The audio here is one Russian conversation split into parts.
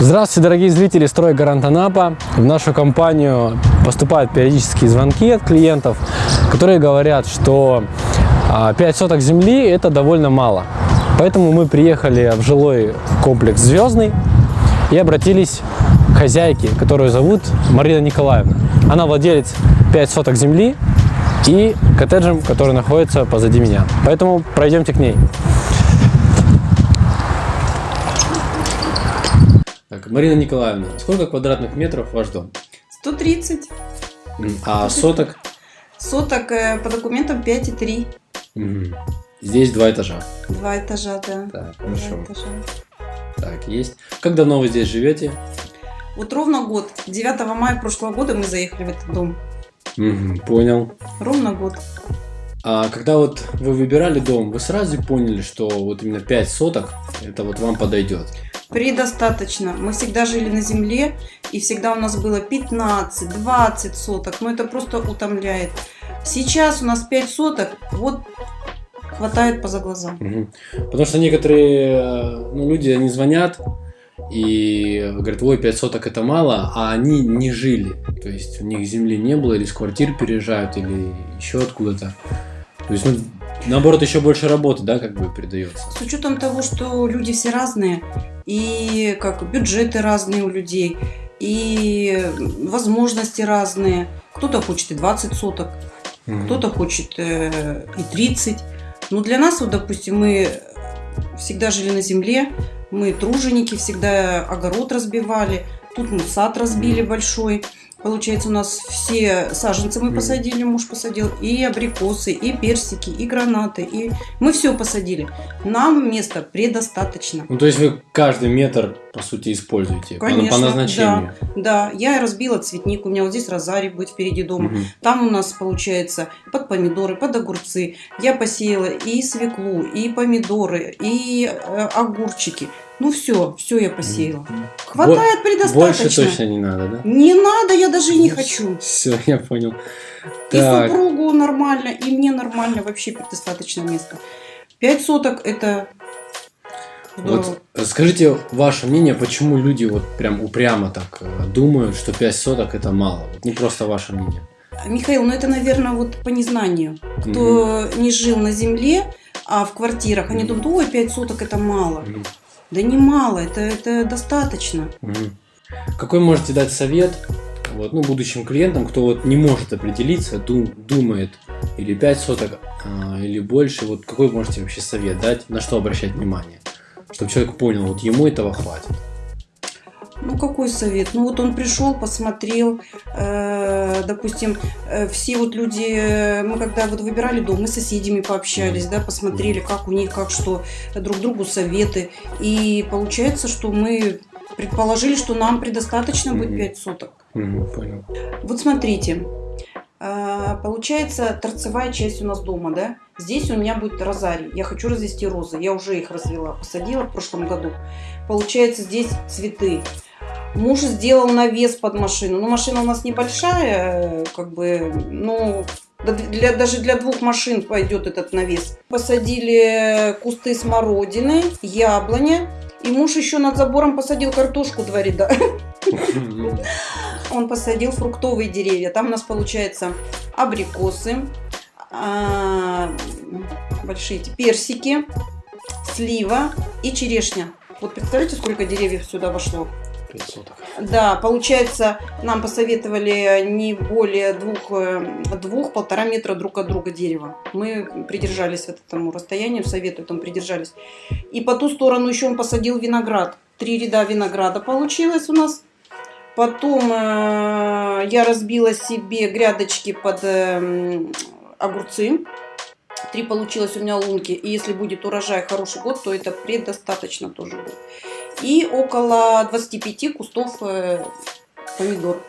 Здравствуйте, дорогие зрители «Стройгарант Анапа». В нашу компанию поступают периодические звонки от клиентов, которые говорят, что 5 соток земли – это довольно мало. Поэтому мы приехали в жилой комплекс «Звездный» и обратились к хозяйке, которую зовут Марина Николаевна. Она владелец 5 соток земли и коттеджем, который находится позади меня. Поэтому пройдемте к ней. Так, Марина Николаевна, сколько квадратных метров ваш дом? 130. А соток? Соток э, по документам 5,3. Мгм. Здесь два этажа. Два этажа, да. Так, Два хорошо. этажа. Так, есть. Как давно вы здесь живете? Вот ровно год. 9 мая прошлого года мы заехали в этот дом. Понял. Ровно год. А когда вот вы выбирали дом, вы сразу поняли, что вот именно 5 соток, это вот вам подойдет? Предостаточно. Мы всегда жили на земле, и всегда у нас было 15-20 соток. Но это просто утомляет. Сейчас у нас 5 соток, вот хватает поза глаза. Потому что некоторые э, ну, люди, они звонят и говорят, ой, 5 соток это мало, а они не жили. То есть у них земли не было, или с квартир переезжают, или еще откуда-то. То есть, ну, наоборот, еще больше работы, да, как бы придается. С учетом того, что люди все разные, и как бюджеты разные у людей, и возможности разные. Кто-то хочет и 20 соток, Мгм. кто-то хочет э, и 30. Но для нас, вот, допустим, мы всегда жили на земле, мы труженики, всегда огород разбивали, тут мы сад разбили большой. Получается, у нас все саженцы мы посадили, муж посадил, и абрикосы, и персики, и гранаты, и мы все посадили. Нам места предостаточно. Ну, то есть вы каждый метр, по сути, используете по- Конечно, по, назначению. Да, я разбила цветник, у меня вот здесь розарий будет впереди дома. Мгм. Там у нас получается под помидоры, под огурцы. Я посеяла и свеклу, и помидоры, и э, огурчики. Ну все, все я посеяла. Хватает предостаточно. Больше точно не надо, да? Не надо, я даже и не хочу. Все, я понял. И Так, супругу нормально, и мне нормально, вообще предостаточно места. Пять соток это здорово. вот скажите ваше мнение, почему люди вот прям упрямо так э, думают, что 5 соток это мало? Вот, ну, просто ваше мнение. Михаил, ну это, наверное, вот по незнанию. Кто не жил на земле, а в квартирах, они думают, ой, 5 соток это мало. Мгм. Да не мало, это, это достаточно. Какой можете дать совет вот, ну, будущим клиентам, кто вот не может определиться, ду- думает или 5 соток, а, или больше, вот какой можете вообще совет дать, на что обращать внимание? Чтобы человек понял, вот ему этого хватит. Ну какой совет? Ну вот он пришел, посмотрел, э, допустим, э, все вот люди, э, мы когда вот выбирали дом, мы с соседями пообщались, да, посмотрели, как у них, как что, друг другу советы. И получается, что мы предположили, что нам предостаточно будет Мгм. 5 соток. Понял. Вот смотрите, получается торцевая часть у нас дома, да? Здесь у меня будет розарий. Я хочу развести розы. Я уже их развела, посадила в прошлом году. Получается здесь цветы. Муж сделал навес под машину. Ну, машина у нас небольшая, как бы, ну, для, даже для двух машин пойдет этот навес. Посадили кусты смородины, яблоня. И муж еще над забором посадил картошку два ряда. Он посадил фруктовые деревья. Там у нас получается абрикосы, а, большие персики, слива и черешня. Вот представляете, сколько деревьев сюда вошло? 5 соток. Да, получается, нам посоветовали не более двух, э, двух полтора метра друг от друга дерева. Мы придержались этому расстоянию, совету там придержались. И по ту сторону еще он посадил виноград. Три ряда винограда получилось у нас. Потом э, я разбила себе грядочки под э, огурцы. Три получилось у меня лунки. И если будет урожай хороший год, то это предостаточно тоже будет. И около 25 кустов э, помидор.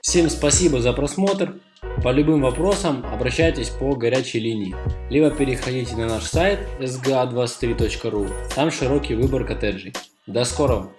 Всем спасибо за просмотр. По любым вопросам обращайтесь по горячей линии, либо переходите на наш сайт sga23.ru, там широкий выбор коттеджей. До скорого!